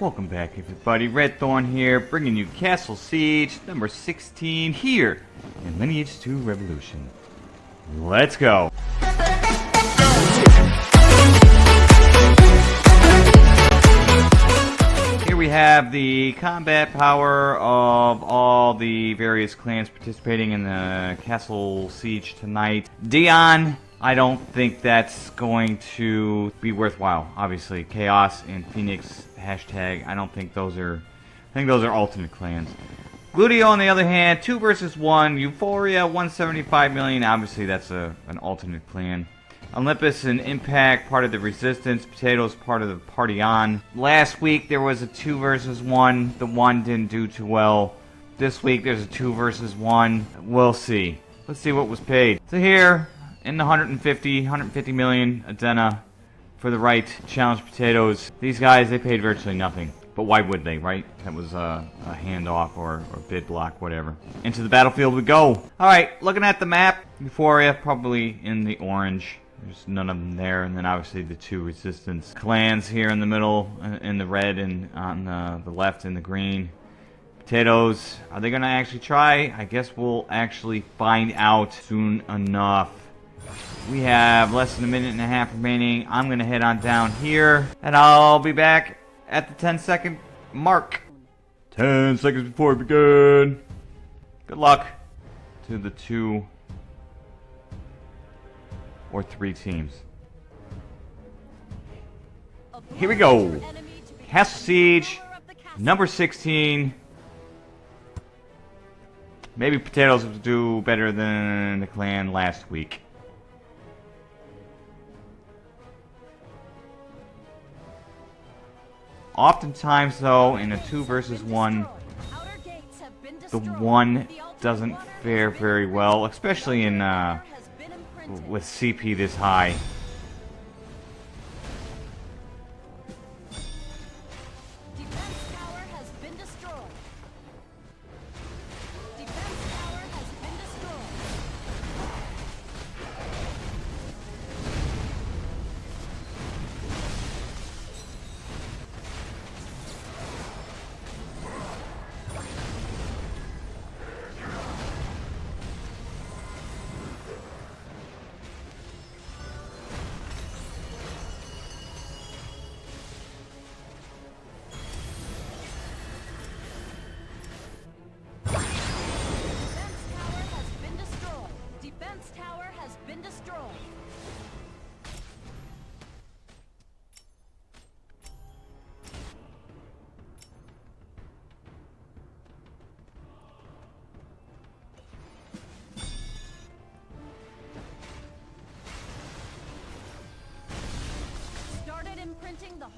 Welcome back everybody, Red Thorn here, bringing you Castle Siege number 16 here in Lineage 2 Revolution. Let's go! Here we have the combat power of all the various clans participating in the Castle Siege tonight. Dion I don't think that's going to be worthwhile. Obviously, Chaos and Phoenix hashtag. I don't think those are. I think those are alternate clans. Gludio, on the other hand, two versus one. Euphoria, 175 million. Obviously, that's a an alternate clan. Olympus and Impact, part of the Resistance. Potatoes, part of the Party On. Last week there was a two versus one. The one didn't do too well. This week there's a two versus one. We'll see. Let's see what was paid. So here, in the 150, 150 million Adena for the right challenge potatoes. These guys, they paid virtually nothing. But why would they, right? That was a, a handoff or, or bid block, whatever. Into the battlefield we go. Alright, looking at the map, Euphoria probably in the orange. There's none of them there, and then obviously the two resistance clans here in the middle, uh, in the red, and on the, the left in the green. Potatoes, are they going to actually try? I guess we'll actually find out soon enough. We have less than a minute and a half remaining. I'm going to head on down here, and I'll be back at the 10 second mark. 10 seconds before we begin. Good luck to the two or three teams. Here we go. Castle Siege, number 16. Maybe Potatoes will do better than the clan last week. Oftentimes, though, in a two versus one, the one doesn't fare very well, especially in uh, with CP this high.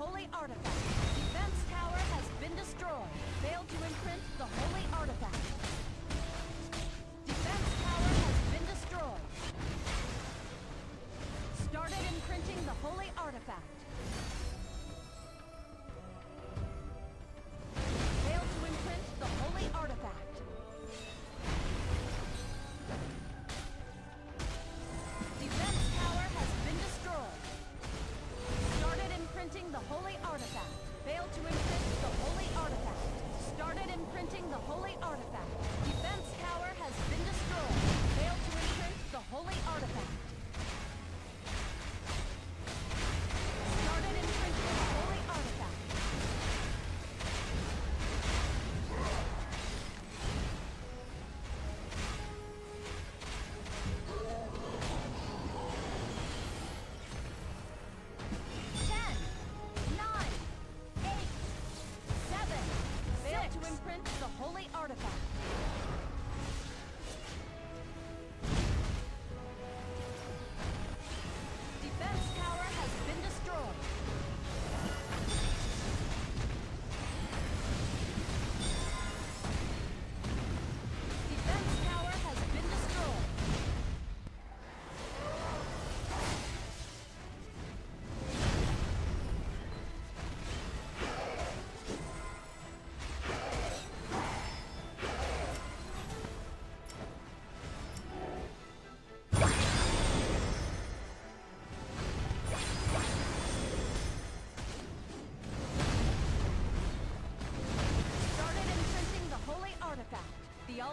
Holy artifact.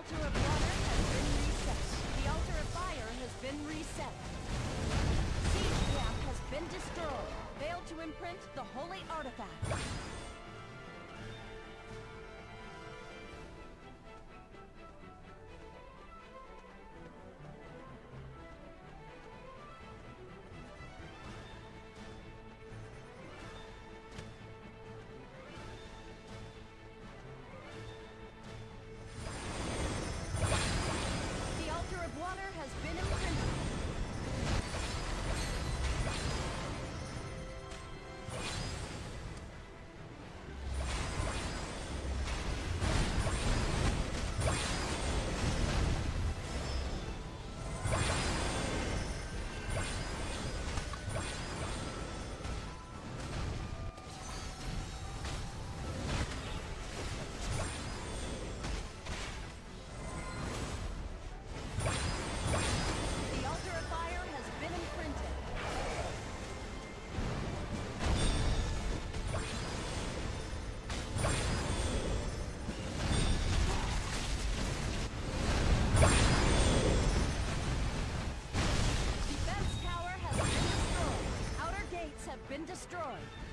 Altar of water has been reset. The altar of fire has been reset. Siege camp has been destroyed. Failed to imprint the holy artifact. Been destroyed.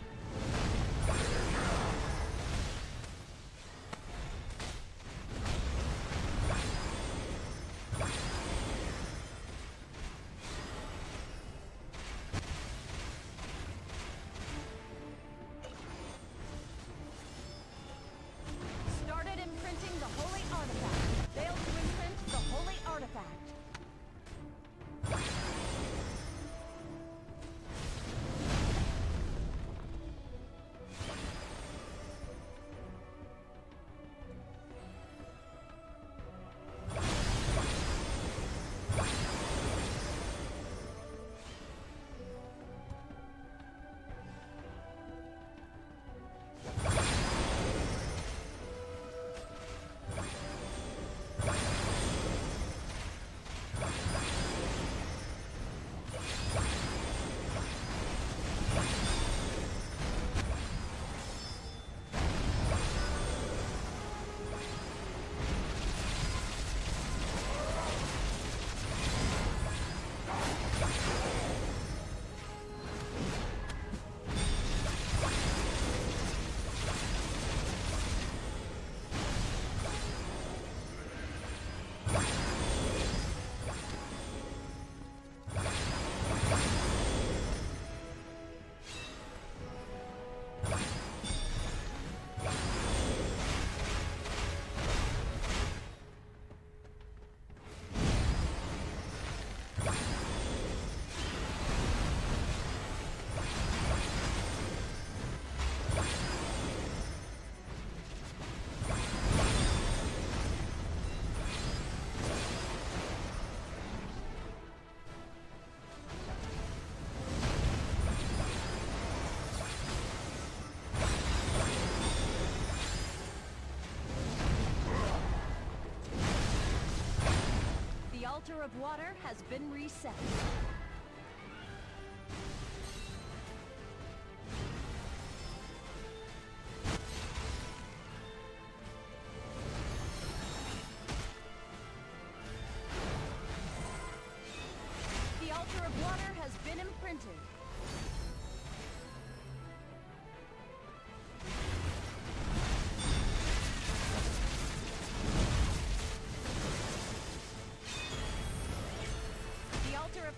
Altar of water has been reset.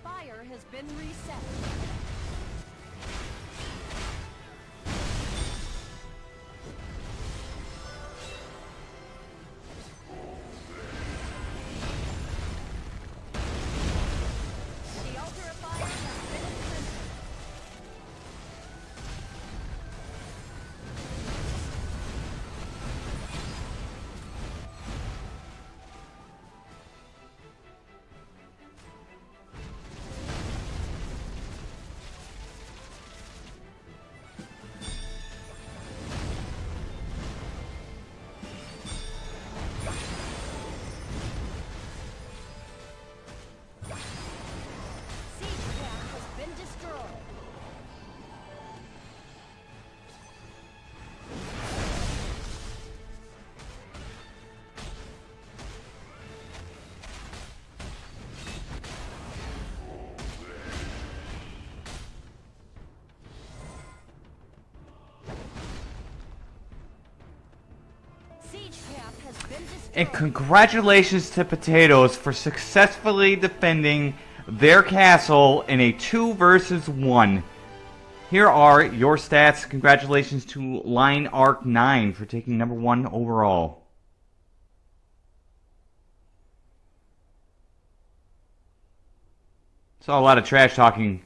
Fire has been reset. And congratulations to Potatoes for successfully defending their castle in a 2 versus 1. Here are your stats. Congratulations to Line Arc 9 for taking number 1 overall. Saw a lot of trash talking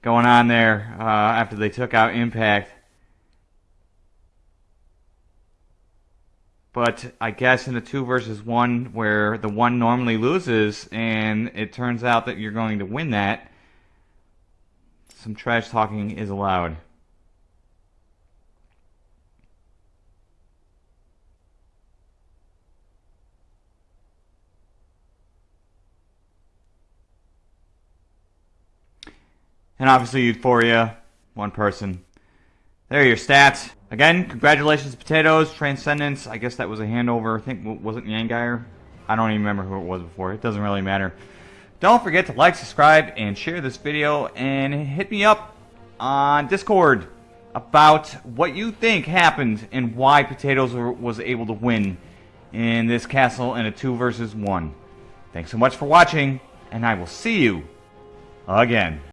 going on there uh, after they took out Impact. But I guess in a two versus one where the one normally loses and it turns out that you're going to win that, some trash talking is allowed. And obviously Euphoria, one person. There are your stats. Again, congratulations Potatoes, Transcendence. I guess that was a handover. I think, was it Yangeir? I don't even remember who it was before. It doesn't really matter. Don't forget to like, subscribe, and share this video. And hit me up on Discord about what you think happened and why Potatoes was able to win in this castle in a 2 versus 1. Thanks so much for watching, and I will see you again.